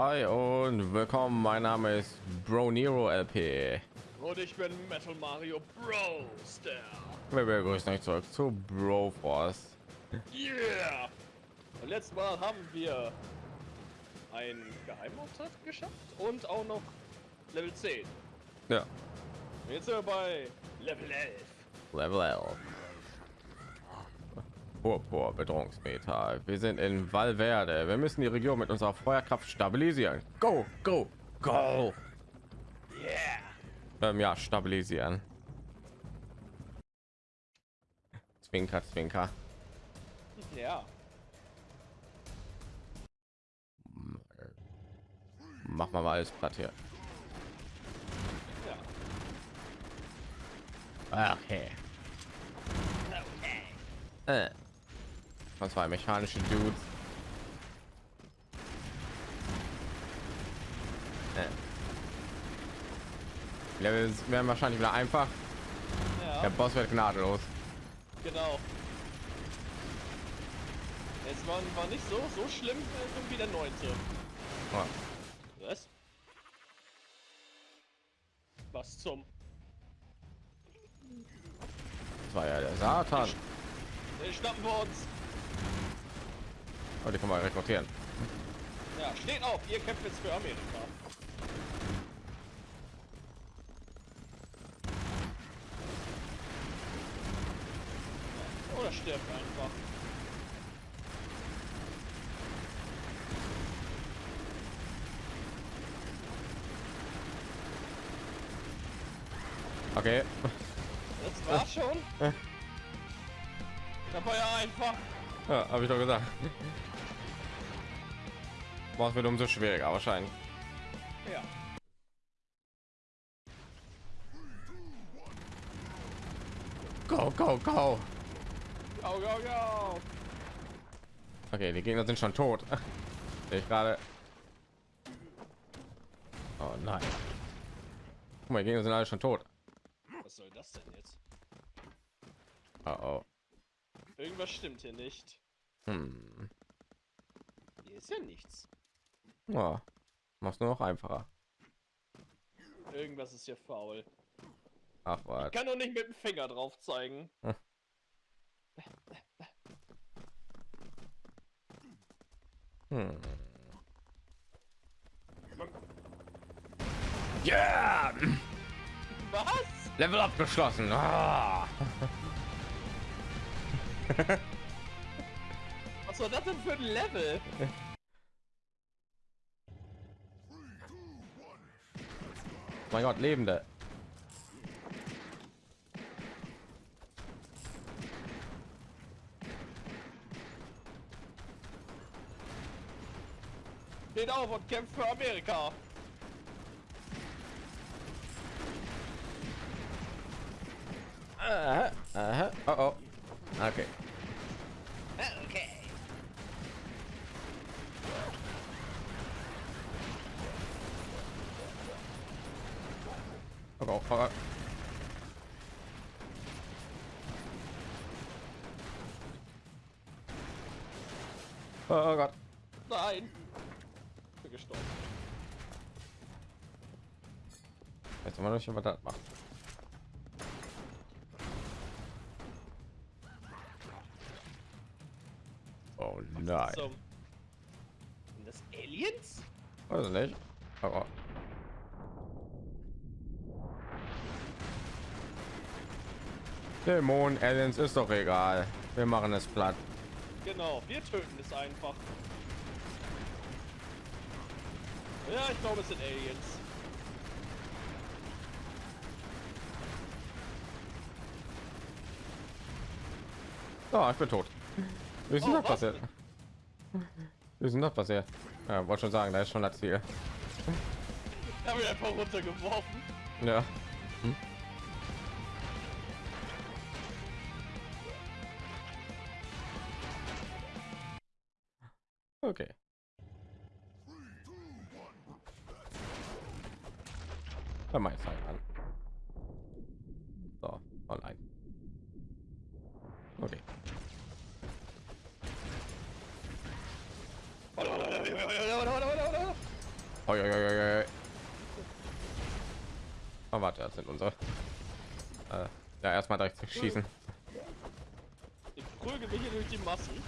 Hi und willkommen. Mein Name ist Bro Nero LP. Und ich bin Metal Mario Bros. Wir begrüßen euch zurück zu Bro Force. Yeah! Und letztes Mal haben wir ein Geheimauftrag geschafft und auch noch Level 10. Ja, Und jetzt sind wir bei Level 11. Level 11. Purpur Bedrohungsmeter. Wir sind in Valverde. Wir müssen die Region mit unserer Feuerkraft stabilisieren. Go, go, go. Yeah! Ähm, ja, stabilisieren. Zwinker, Zwinker. Ja. Machen wir mal alles platt hier. Okay. Okay. Äh. Das war mechanische Dudes. Äh. Level werden wahrscheinlich wieder einfach. Ja, Der Boss wird gnadenlos. genau. Es war, war nicht so, so schlimm äh, wie der neunte. Ja. Was? Was zum? Das war ja der Satan. Den schnappen wir uns. Oh, die kann man rekrutieren. Ja, steht auf, ihr kämpft jetzt für Amerika. Oder stirbt einfach. Okay. Das war schon. Das war ja einfach. Ja, habe ich doch gesagt. Boss wird umso schwieriger wahrscheinlich. Ja. Go, go, go. Go, go, go. Okay, die Gegner sind schon tot. Ich gerade. Oh nein. Guck mal, die Gegner sind alle schon tot. Was soll das denn jetzt? Oh, oh. Irgendwas stimmt hier nicht. Hm. Hier ist ja nichts. Ja. Mach's nur noch einfacher. Irgendwas ist hier faul. Ach was. Kann doch nicht mit dem Finger drauf zeigen. Hm. Yeah! Was? Level abgeschlossen. Ah. Was war das denn für ein Level? Mein Gott, Lebende. Steht auf und kämpft für Amerika. Mal nicht, was das macht. Oh nein. Sind das Aliens? Weiß ich nicht. Aber Dämon, Aliens ist doch egal. Wir machen es platt. Genau, wir töten es einfach. Ja, ich glaube, es sind Aliens. Oh, ich bin tot. Ist denn Oh, das was? passiert? Wie ist denn das passiert? Ja, wollte schon sagen, da ist schon das Ziel. Ich habe ihn einfach runtergeworfen. Ja. Hm? Schießen. Ich prügel mich hier durch die Massen.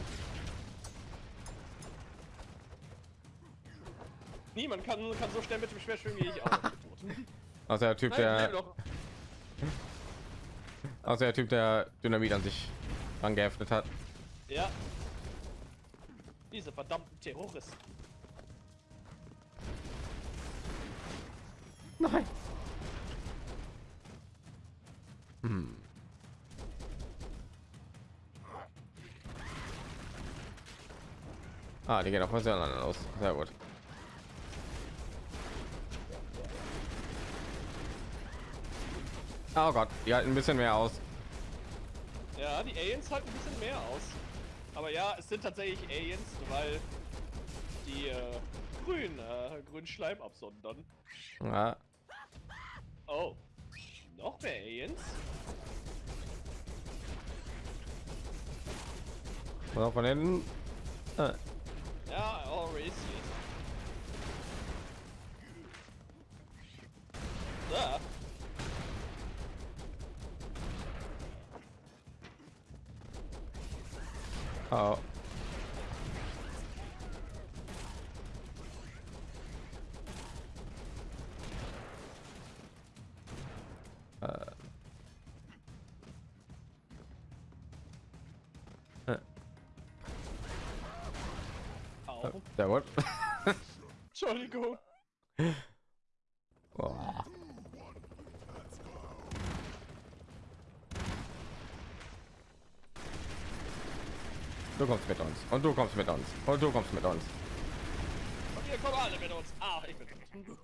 Niemand kann, kann so schnell mit dem Schwert schwingen wie ich auch. Also der Typ, Nein, der, also der Typ, der Dynamit an sich angeheftet hat. Ja. Diese verdammten Terroristen. Nein. Hm. Ah, die gehen auf was anderen aus. Sehr gut. Oh Gott, die halten ein bisschen mehr aus. Ja, die Aliens halten ein bisschen mehr aus. Aber ja, es sind tatsächlich Aliens, weil die äh, grün, äh, grün Schleim absondern. Ja. Oh. Noch mehr Aliens? Auch von hinten. Äh, Ja, oh, racist. Da. oh. Du kommst mit uns und du kommst mit uns und du kommst mit uns. Und ihr kommt alle mit uns. Ah, ich bin tot.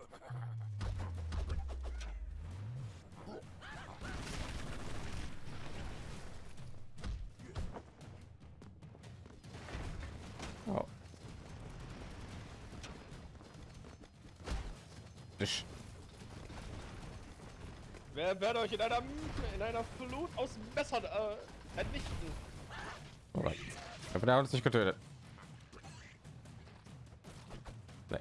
Oh. Ich. Wer wird euch in einer in einer Flut aus Messern äh, vernichten? Oh Aber der hat uns nicht getötet. Nee.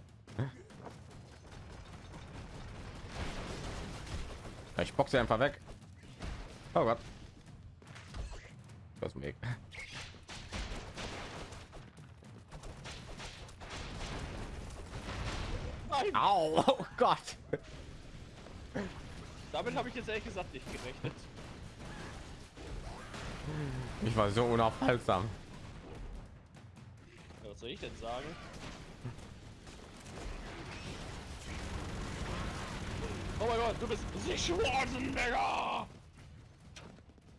Ich boxe einfach weg. Oh Gott. Das Weg. Nein, Au, oh Gott. damit habe ich jetzt ehrlich gesagt nicht gerechnet. Ich war so unaufhaltsam. Was soll ich denn sagen? Oh mein Gott, du bist Sie Schwarzenegger!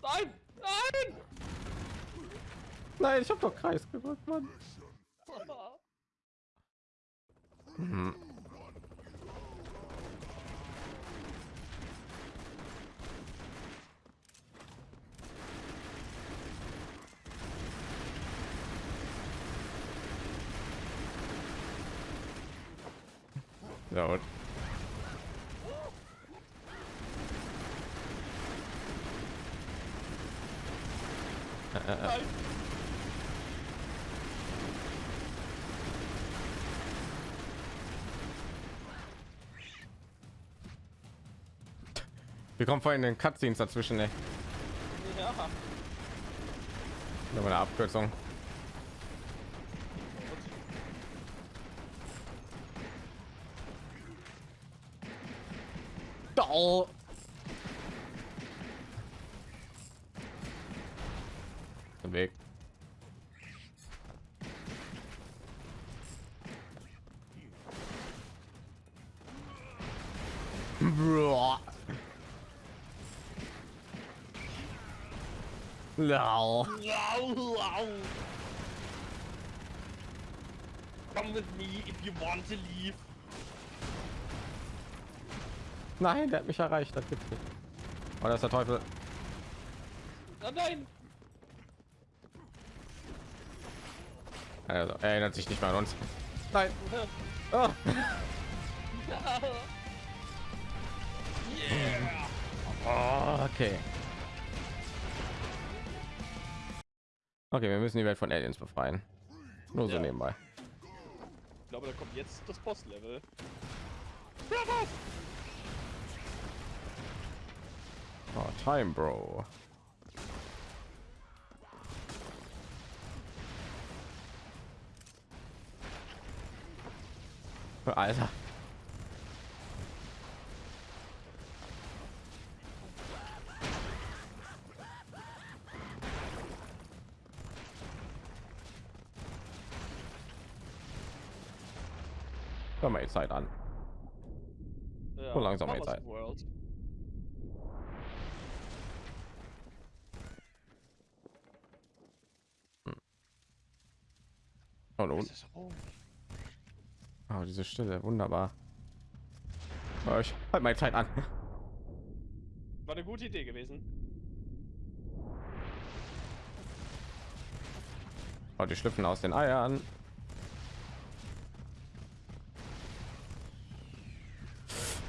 Nein! Nein! Nein, ich habe doch Kreis gedrückt, Mann. Mhm. Nein! wir kommen vorhin in den Cutscenes dazwischen, ey. Ja. Nur eine Abkürzung. Oh. Den Weg. Boah. No. Wow, wow. Come with me if you want to leave. Nein, der hat mich erreicht. Das gibt's nicht. Oh, das ist der Teufel. Oh nein! Also, er erinnert sich nicht mehr an uns. Nein. Oh. Yeah! Oh, okay. Okay, wir müssen die Welt von Aliens befreien. Nur so Ja. nebenbei. Ich glaube, da kommt jetzt das Boss-Level. Oh, time, Bro. Alter. Hör mal die Zeit an. Ja, So langsam jetzt halt. World. Rum? oh, diese Stille, wunderbar. Oh, ich halt meine Zeit an. War eine gute Idee gewesen. Oh, die schlüpfen aus den Eiern.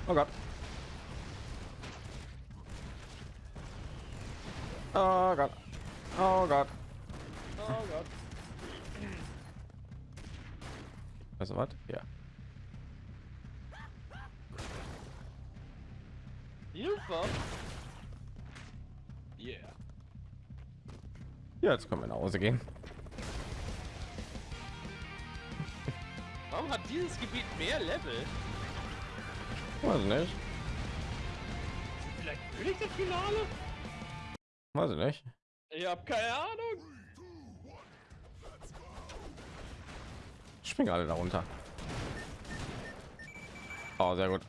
Oh Gott. Oh Gott. Oh Gott. Oh Gott. Also was? Ja. Hilfe! Yeah. Ja, jetzt können wir nach Hause gehen. Warum hat dieses Gebiet mehr Level? Weiß ich nicht. Vielleicht König das Finale? Weiß ich nicht. Ich habe keine Ahnung. Springen alle darunter. Oh, sehr gut.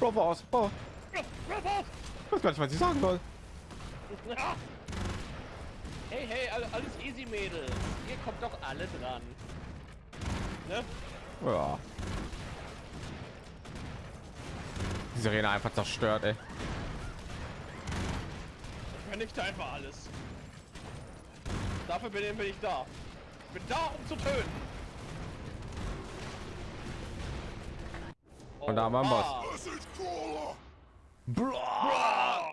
Bravo aus. Oh, ich weiß gar nicht, was ich sagen soll. Hey, hey, all- alles easy, Mädels. Ihr kommt doch alle dran. Ne? Ja. Die Sirene einfach zerstört, ey. Ich vernichte einfach alles. Dafür bin ich, bin ich da. Ich bin da, um zu töten. Und da haben wir einen Boss. Oha. Blah. Bra.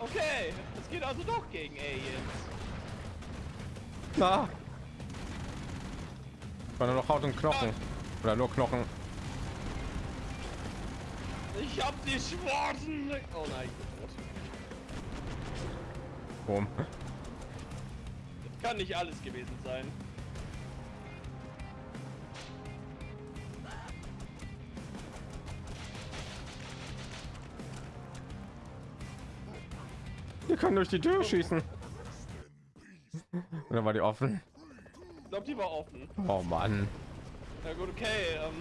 Okay, es geht also doch gegen Aliens. Na. War nur noch Haut und Knochen. Oder nur Knochen. Ich hab die Schwarzen. Oh nein, ich bin tot. Boom. Das kann nicht alles gewesen sein. Wir können durch die Tür schießen. Oder war die offen? Ich glaube, die war offen. Oh Mann. Na gut, okay. Ähm,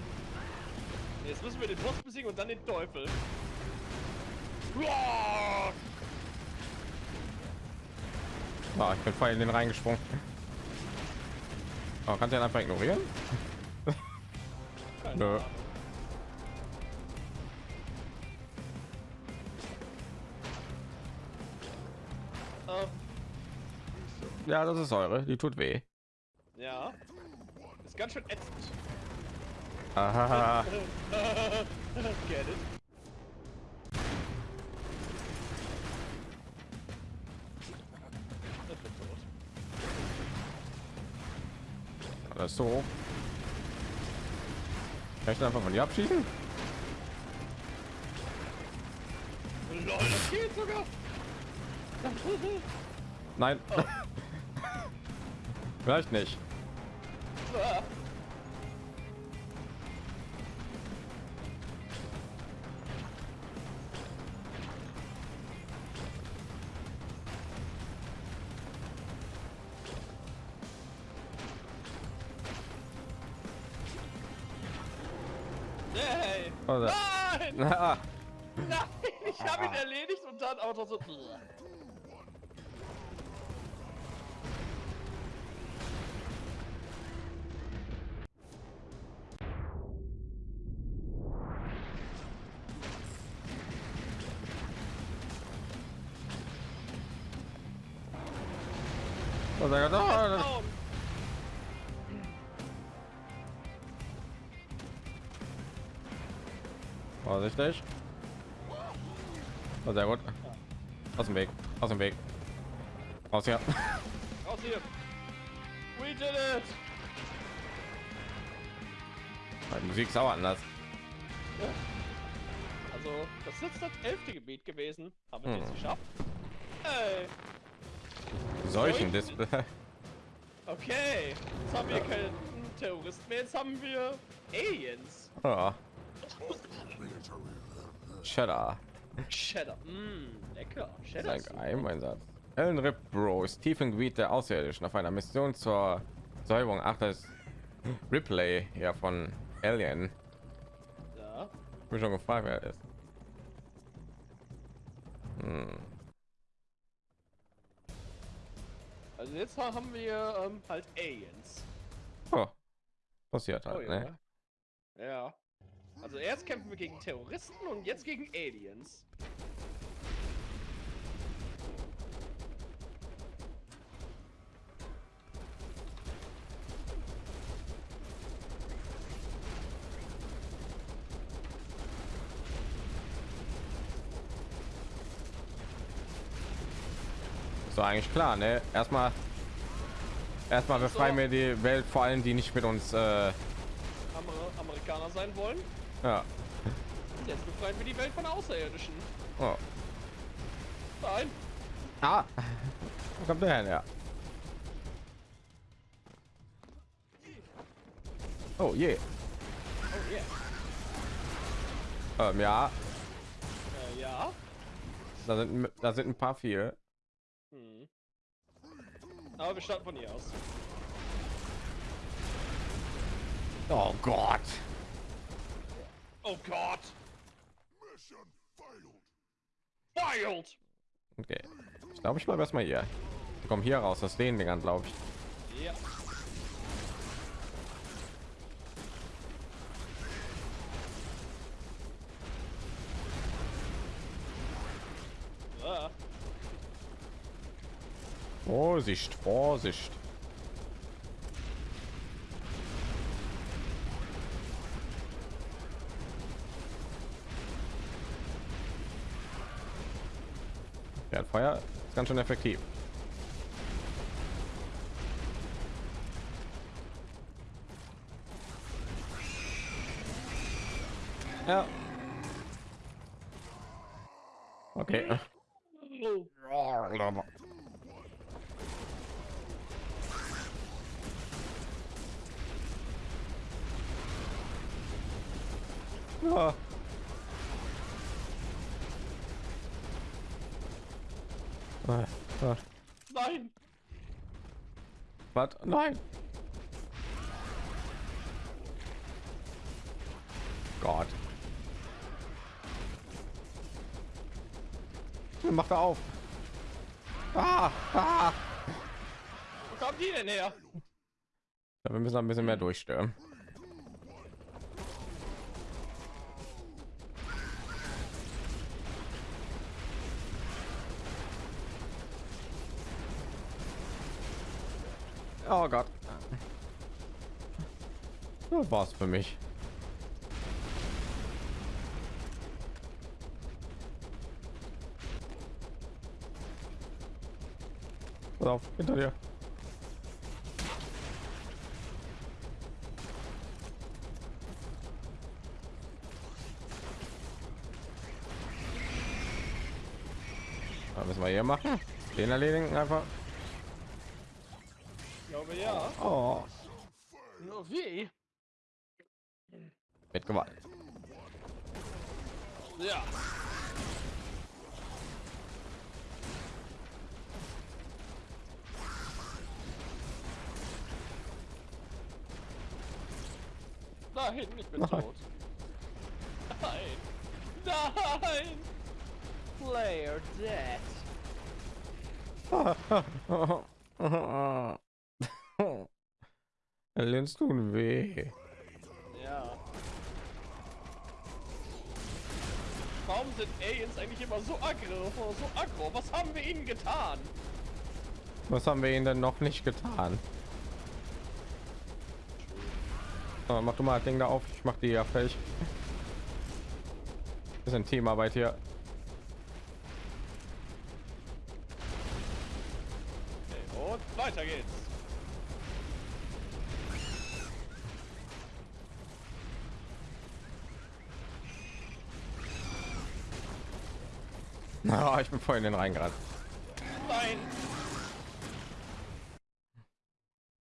jetzt müssen wir den Boss besiegen und dann den Teufel. Uah! Ah, ich bin voll in den reingesprungen. Oh, kannst du ihn einfach ignorieren? Nö. Ähm, Ja, das ist eure. Die tut weh. ja. Ist ganz schön ätzend. Aha. Get it? Das ist so. Kann ich einfach von dir abschießen? Lol, das geht sogar. Nein. Vielleicht nicht. Vorsichtig. Oh, sehr gut. Aus dem Weg. Aus dem Weg. Aus hier. Raus hier. We did it. Die Musik ist auch anders. Also, das ist jetzt das elfte Gebiet gewesen. Haben wir es jetzt Hm. geschafft? Ey. Solchen Dis Okay. Jetzt haben wir keine Terroristen mehr. Jetzt haben wir Aliens. oh. Cheddar. Cheddar. Mmm, lecker. Cheddar. ein. Geheimeinsatz. Ellen Rip Bro ist tief im Gebiet der Außerirdischen auf einer Mission zur Säuberung. Ach, das ist Ripley ja von Alien. Ja. Ich bin schon gefragt, wer er ist. Hm. Also jetzt haben wir ähm, halt Aliens. Oh. Passiert Oh, halt, ne? ja. Also erst kämpfen wir gegen Terroristen und jetzt gegen Aliens. Doch eigentlich klar, ne? Erstmal erstmal befreien So. wir die Welt vor allem die nicht mit uns äh, Amer Amerikaner sein wollen. Ja. Jetzt befreien wir die Welt von Außerirdischen. Oh. Nein. Ah. Wo kommt der? Ja. Oh je. Oh yeah. Ähm, ja, Äh, ja. da sind da sind ein paar viel. Hm. Aber wir starten von hier aus. Oh Gott. Oh Gott. Wild. Okay. Ich glaube, ich bleibe erstmal hier. Ich komme hier raus, das den Dingern, glaube ich. Ja. Vorsicht, Vorsicht. Feuer ist ganz schön effektiv. Ja. Okay. oh. Ja. Ah, ah. Nein. Was? Nein. Gott. Macht er auf. Ah, ah. Wo kommt die denn her? Ja, wir müssen ein bisschen mehr durchstören. Oh Gott. Das war's für mich. Pass auf, hinter dir. Was müssen wir hier machen? Den erledigen einfach. Ich glaube ja. Oh, Nur wie? mit Gewalt. Ja. Nein, ich bin Nein. tot. Nein. Nein. Player dead. Aliens tun weh. Ja. Warum sind Aliens eigentlich immer so aggro? So aggro? Was haben wir ihnen getan? Was haben wir ihnen denn noch nicht getan? So, mach du mal das Ding da auf. Ich mach die ja fertig. Das ist ein Teamarbeit hier. Und weiter geht's. Na, oh, ah, ich bin vorhin in den Rhein gerade.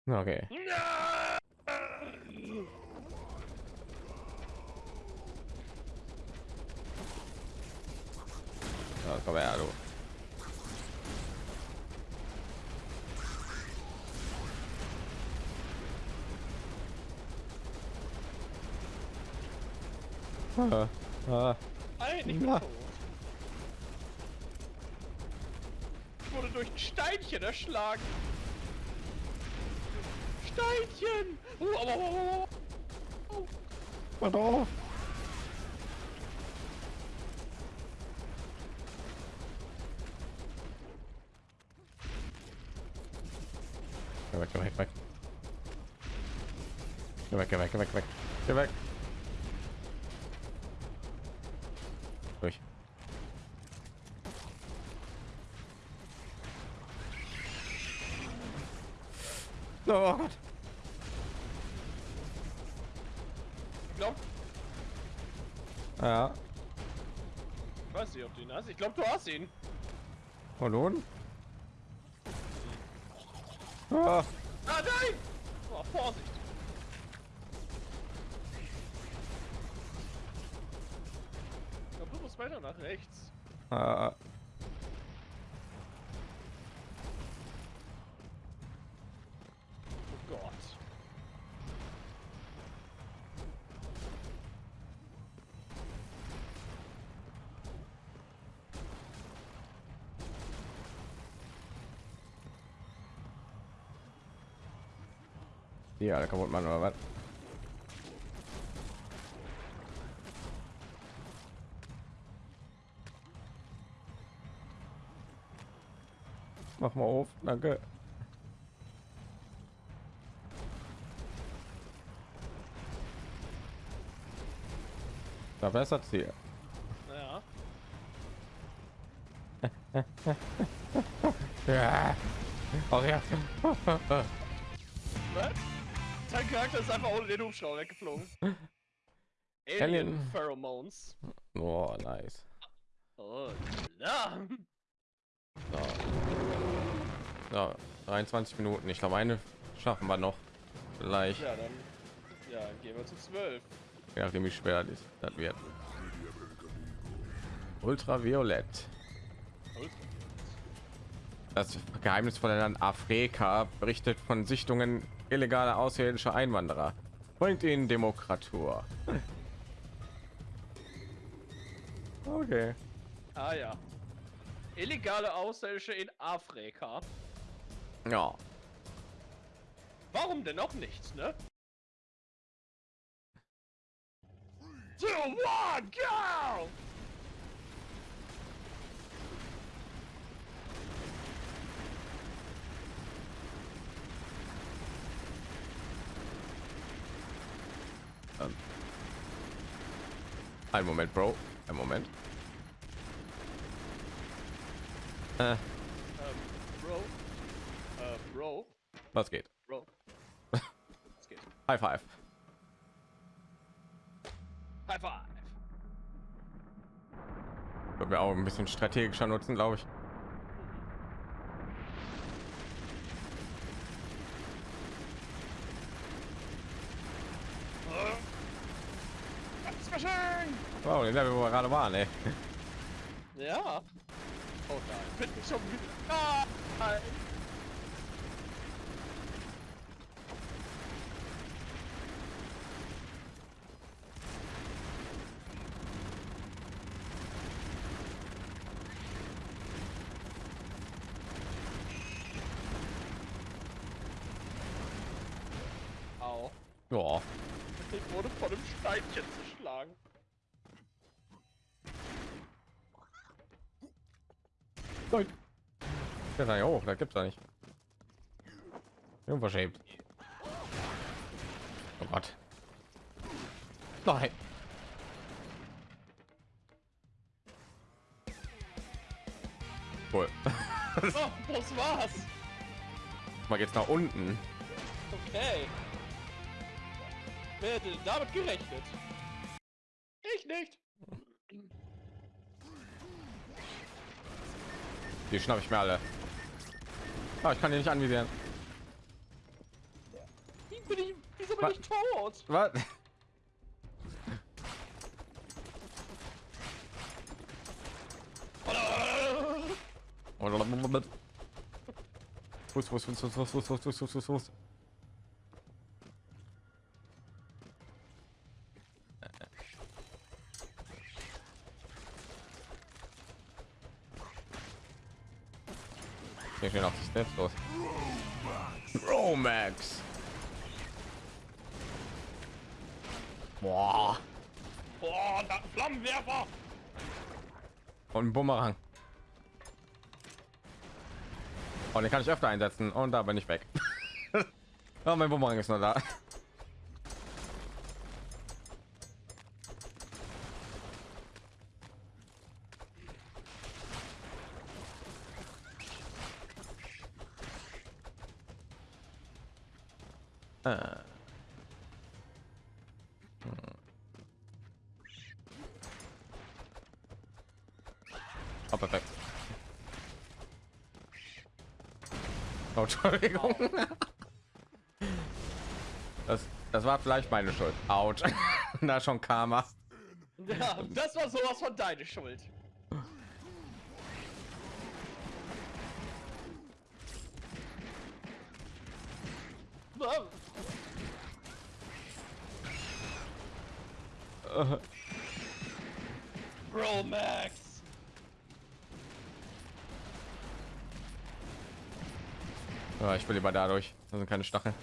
Okay. Erschlagen. Steinchen! Au. Oh. Mach doch auf. Geh weg, geh weg, weg. Geh weg, geh weg, geh weg, weg. Geh weg. Oh Gott. Ich glaub, Ja. ich weiß nicht, ob du ihn hast. Ich glaube, du hast ihn. Und nun? Ah. Ah, nein! Oh, Vorsicht. Ich glaube, du musst weiter nach rechts. Ah. Oh Gott. Die alle kaputt machen oder was? Mach mal auf, danke. Da bessert sie. Naja. Ja. Auch ja. Was? Sein Charakter ist einfach ohne den Hubschrauber weggeflogen. Alien Alien. Pheromones. Oh, nice. Oh, ja. So. So, 23 Minuten. Ich glaube, eine schaffen wir noch. Vielleicht, Ja, dann. Ja, gehen wir zu 12. je nachdem wie schwer das, das wird. Ultraviolett. Das geheimnisvolle Land Afrika berichtet von Sichtungen illegaler außerirdischer Einwanderer. Bringt ihnen Demokratur. Okay. Ah ja. Illegale Außerirdische in Afrika. Ja. Warum denn noch nicht, ne? Two, one, go! Ein Moment, Bro. Ein Moment. Äh, Ähm, Bro. Äh, Bro. was geht? Bro. Es geht. High five. High five. Können wir auch ein bisschen strategischer nutzen, glaube ich. Wow, den Level, wo wir gerade waren, ey. Ja. Oh nein, bin ich schon wieder. Nein! Ja, da hoch, da gibt's da nicht. Unverschämt. Oh Gott. Nein. Cool. Oh, das war's. Mal geht's nach unten. Okay. Wer hätte damit gerechnet? Ich nicht. Die schnapp ich mir alle. Ah, ich kann die nicht anvisieren. Wie bin ich, wieso bin Was? ich tot? Was? Fuß, Fuß, Fuß, Fuß, Fuß, Fuß, Fuß, Fuß, Fuß, Fuß, Hier stehen auch die Steps los. Romax. Boah. Boah, da Flammenwerfer! Und ein Bumerang. Und den kann ich öfter einsetzen und da bin ich weg. oh, mein Bumerang ist nur da. Oh, perfekt. Oh, Entschuldigung. Das, das war vielleicht meine Schuld. Autsch. da schon Karma. Ja, das war sowas von deine Schuld. Wow. Bro Max. Will lieber dadurch. Das sind keine Stacheln.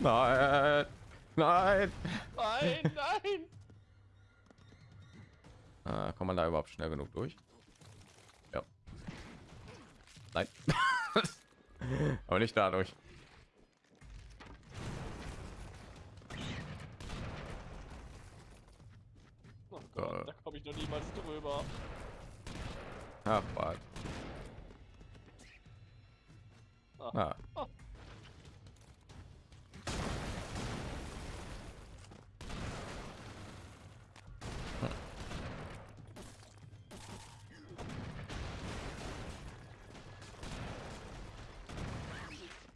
Nein, nein. Nein, nein. Äh, kommt man da überhaupt schnell genug durch? Ja. Nein. Aber nicht dadurch.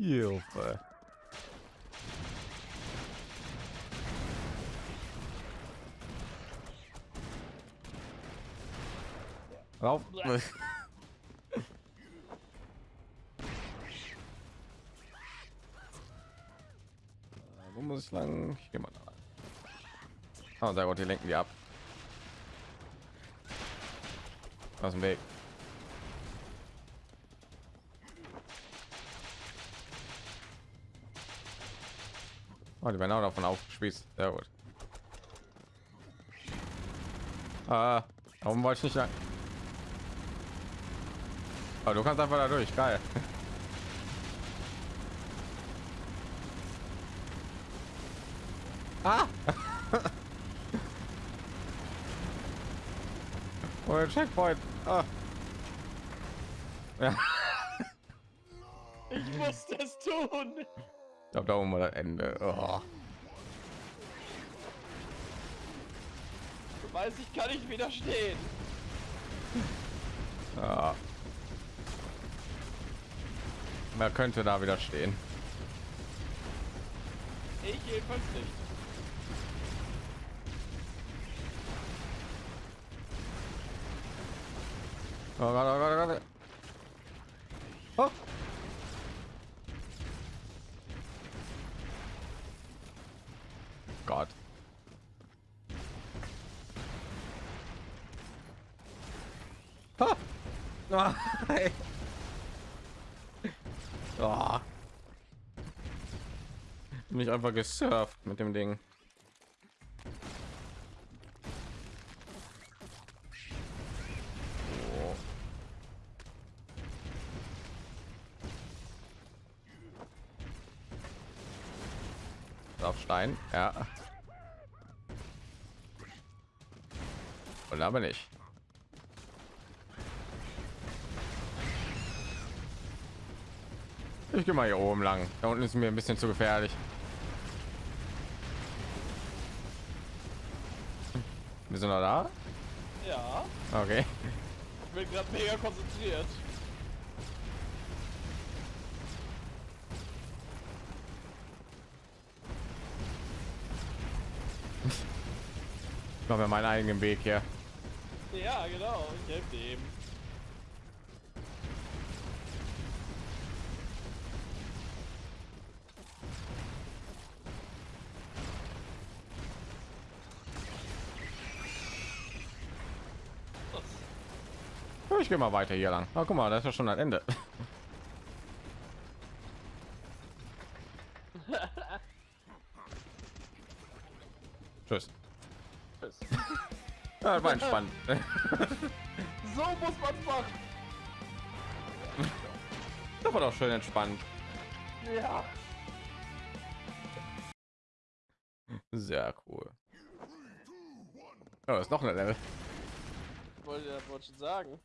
Hilfe. Rauf. Wo muss ich lang? Ich gehe mal da. Oh, sehr gut, die lenken die ab. Aus dem Weg. Oh, die werden auch davon aufgespießt. Sehr gut. Ah, warum wollte ich nicht lang? Aber du kannst einfach da durch. Geil. Ah! oh, Checkpoint. Ah. Ja, Ich musste es tun. Ich glaube, da oben war das Ende. Oh. Du weißt, ich kann nicht widerstehen. Ja. Wer könnte da wieder stehen? Ich jedenfalls nicht. Oh Gott, oh Gott, oh Gott. Gott. Ah. Nein. Oh. Mich einfach gesurft mit dem Ding. rein. Ja. Und aber nicht. Ich gehe mal hier oben lang. Da unten ist mir ein bisschen zu gefährlich. Wir sind noch da? Ja. Okay. Ich bin gerade mega konzentriert. Mache mir meinen eigenen Weg hier. Ja, genau, ich helfe dem. Ich gehe mal weiter hier lang. Ah, guck mal, das ist ja schon ein Ende. Tschüss. Ja, war entspannt. So muss man machen. Das war doch schön entspannt. Ja. Sehr cool. Oh, ist noch ein Level. Wollte ja wollte schon sagen.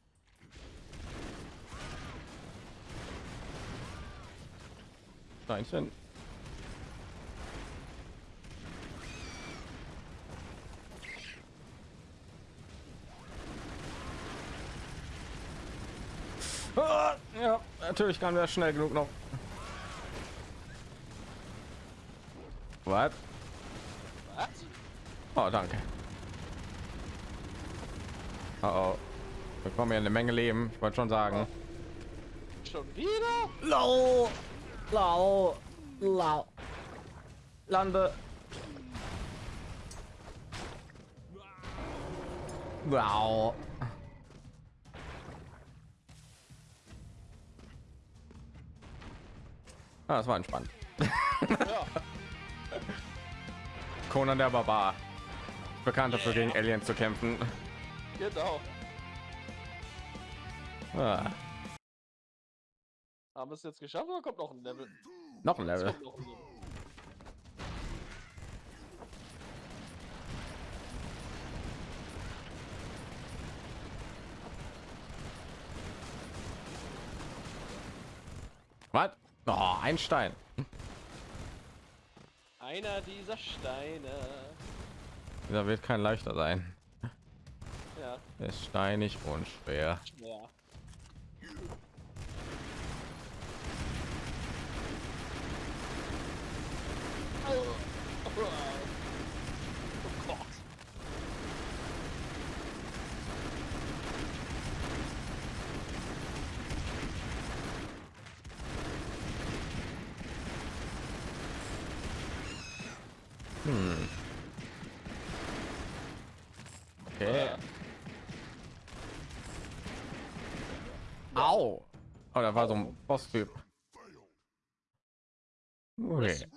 Steinchen. Natürlich kann wir schnell genug noch. Was? Was? Oh, danke. Oh, oh. Wir bekommen ja eine Menge Leben. Ich wollte schon sagen. Schon wieder? Lau, lau, lau. Lande. Wow. Ah, das war entspannt. Ja. Conan der Barbar. Bekannt dafür, gegen Aliens zu kämpfen. Genau. Ah, Haben wir es jetzt geschafft oder kommt noch ein Level? noch ein Level. kommt noch ein Level. Was? Oh, ein Stein. Einer dieser Steine. Dieser wird kein leichter sein. Ja, Er ist steinig und schwer. ja. Oh Gott. Okay. Au! Oh, da war so ein Boss-Typ. Okay.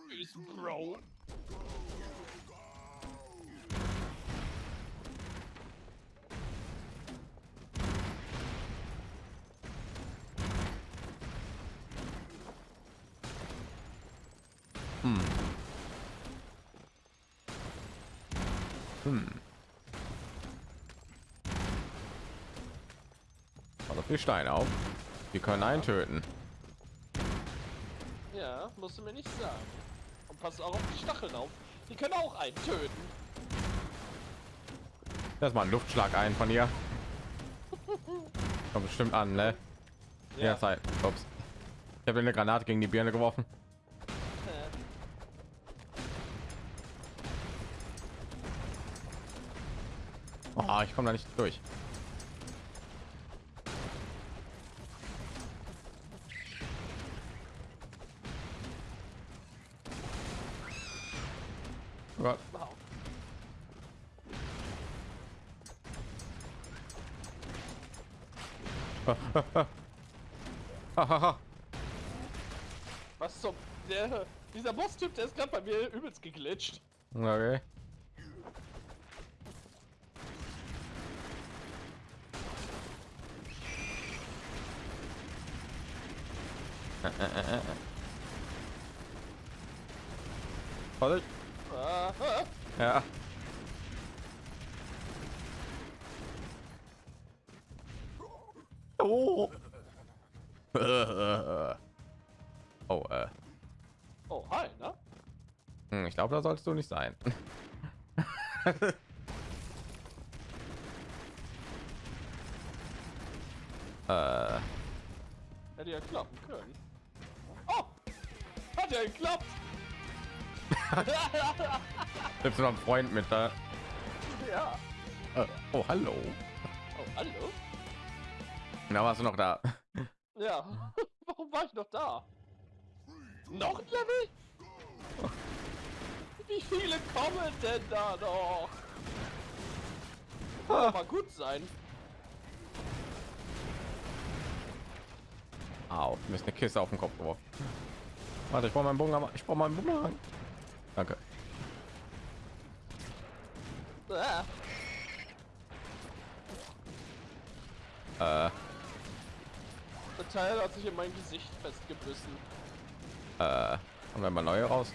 Steine auf. Die können einen töten. Ja, musst du mir nicht sagen. Und pass auch auf die Stacheln auf. Die können auch einen töten. Das mal ein Luftschlag ein von ihr. Kommt bestimmt an, ne? Ja, Zeit. Ups. Ich habe eine Granate gegen die Birne geworfen. Oh, ich komme da nicht durch. Geglitscht. okay. Vorsicht. Ah, ah. Ja. Da sollst du nicht sein. äh, Hätte ja klappen können. Oh! Hat ja geklappt! du noch einen Freund mit da? ja. Äh, oh, hallo. Oh, hallo? Na, warst du noch da? Ja. Warum war ich noch da? Noch ein Level? Wie viele kommen denn da noch? Kann doch mal gut sein. Au, mir ist eine Kiste auf den Kopf geworfen. Warte, ich brauche meinen Bumerang. Ich brauche meinen Bumerang. Danke. Ah, Äh, der Teil hat sich in mein Gesicht festgebissen. äh, haben wir mal neue raus?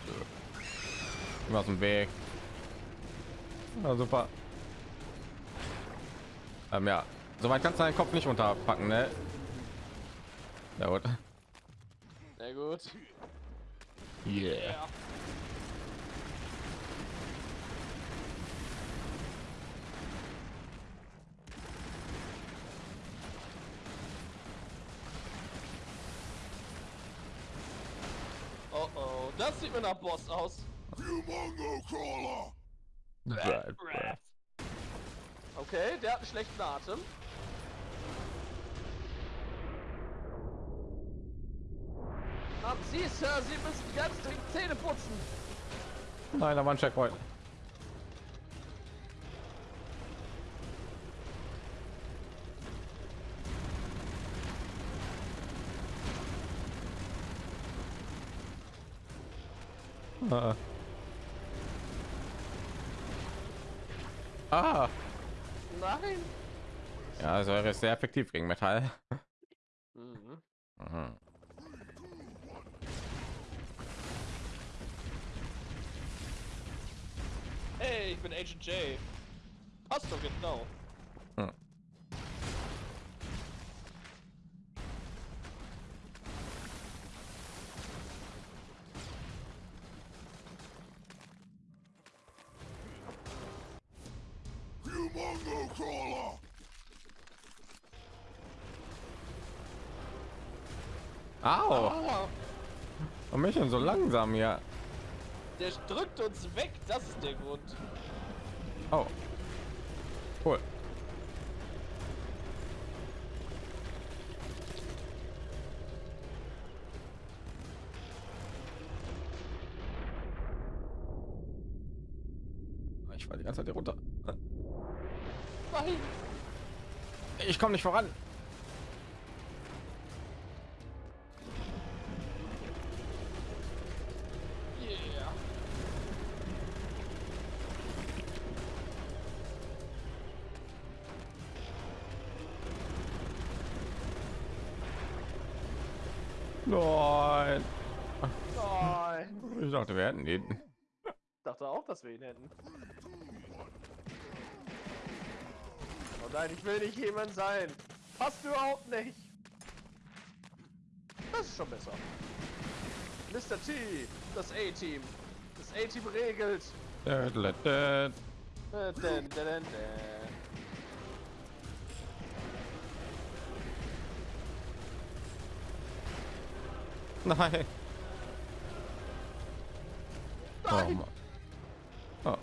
Immer aus dem Weg. Ja, super. Ähm, ja, soweit kannst du deinen Kopf nicht unterpacken, ne? Ja, gut. Na gut. Yeah. Ja. Oh oh, das sieht mir nach Boss aus. Bäh, bäh. Okay, der hat einen schlechten Atem. Haben Sie, Sir, Sie müssen ganz dringend Zähne putzen. Nein, da war ein Checkpoint. Äh. Ah, Nein. ja, er ist sehr effektiv gegen Metall. Mhm. Mhm. Hey, ich bin Agent J. Passt doch genau. Au, Aua, warum bin ich denn so langsam hier? der drückt uns weg, das ist der Grund. Oh, komme nicht voran. Yeah. Nein. Nein. Ich dachte, wir hätten den. dachte auch, dass wir ihn hätten. Oh nein, ich will nicht jemand sein. Passt überhaupt nicht. Das ist schon besser. Mr. T, das A-Team. Das A-Team regelt. Nein. Nein. Oh.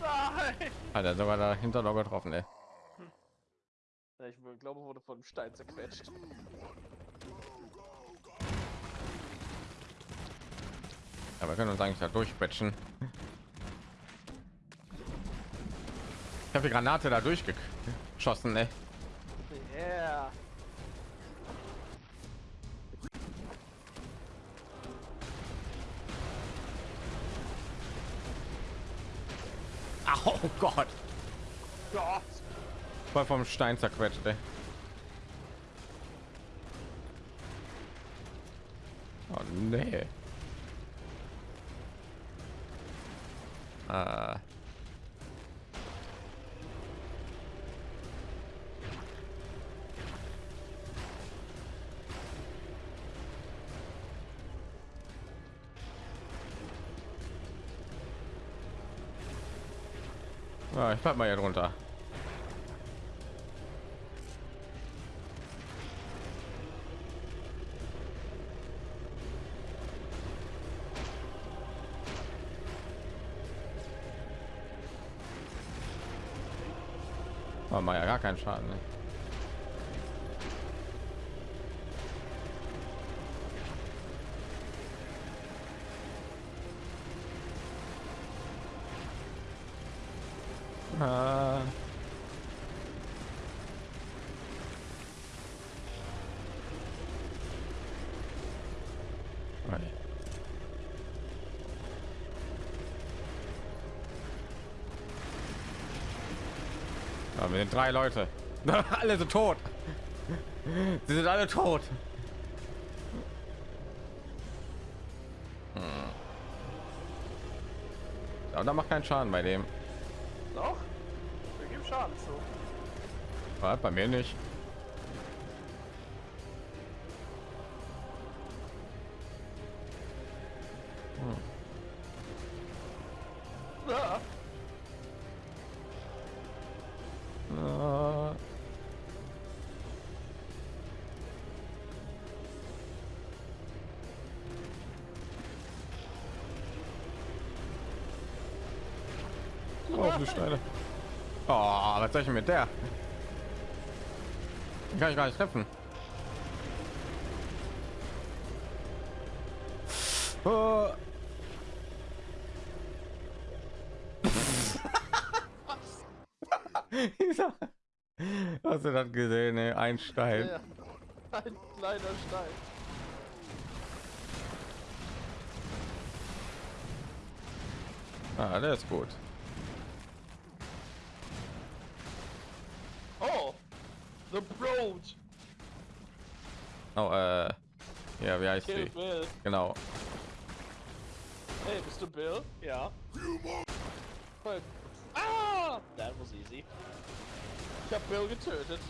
Nein. Hat er sogar dahinter noch getroffen, ey. Ja, Ich glaube, wurde von einem Stein zerquetscht. Ja, wir können uns eigentlich da durchquetschen. Ich habe die Granate da durchgeschossen, ey. Oh Gott. Voll vom Stein zerquetscht, ey. Oh nee. Ja, ich bleib mal hier drunter. War ja gar keinen Schaden. Ne? Ah. Okay. Ja, wir sind drei Leute. alle sind tot. Sie sind alle tot. Hm. Ja, da macht keinen Schaden bei dem. Doch? Wir geben Schaden zu. Ja, bei mir nicht. Oh, du Steine. Oh, was soll ich mit der? Die kann ich gar nicht treffen. Oh. Hast du das gesehen? Ey? Ein Stein. ja. Ein kleiner Stein. Ah, der ist gut. Oh! The Broad! Oh, äh, ja, wie heißt Kill die? Bill. Genau. Hey, bist du Bill? Ja. Voll. Ah! That was easy. Ich hab Bill getötet.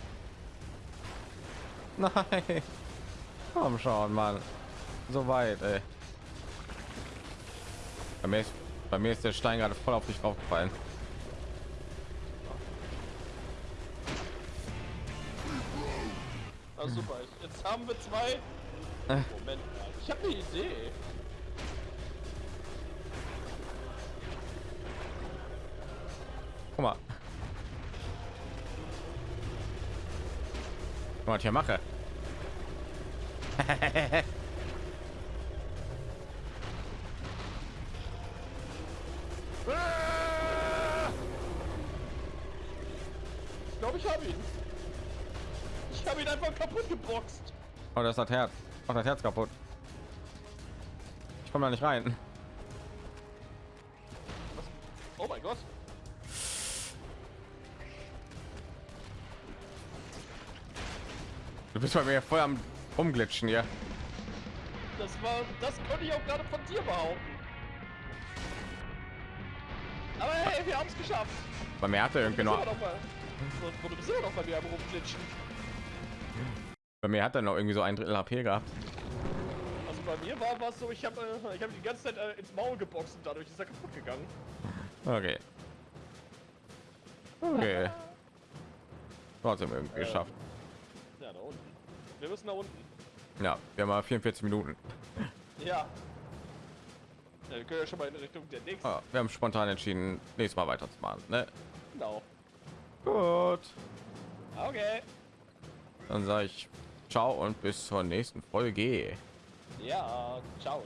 Nein. Komm schon, Mann. So weit, ey. Bei mir, ist, bei mir ist der Stein gerade voll auf dich aufgefallen. Jetzt haben wir zwei. Äh. Moment mal. Ich habe eine Idee. Guck mal. Guck mal, was ich hier mache. Ich glaube, ich habe ihn. Ich habe ihn einfach kaputt geboxt. Oh, das hat Herz. Oh, das Herz kaputt. Ich komme da nicht rein. Oh mein Gott. Du bist bei mir voll am umglitschen hier. Das war, das konnte ich auch gerade von dir behaupten. Aber hey, wir haben es geschafft. Bei mir hatte irgendwie noch, so, du bist immer noch bei mir am rumglitschen. Bei mir hat er noch irgendwie so ein Drittel HP gehabt. Also bei mir war was so, ich habe äh, ich habe die ganze Zeit äh, ins Maul geboxt und dadurch ist er kaputt gegangen. Okay. Okay. Trotzdem irgendwie Äh. geschafft. Ja, da unten. Wir müssen da unten. Ja, wir haben mal 44 Minuten. Ja. ja wir können ja schon mal in Richtung der nächsten. Ah, wir haben spontan entschieden, nächstes Mal weiterzumachen. Ne? Genau. Gut. Okay. Dann sage ich ciao und bis zur nächsten Folge. Ja, ciao.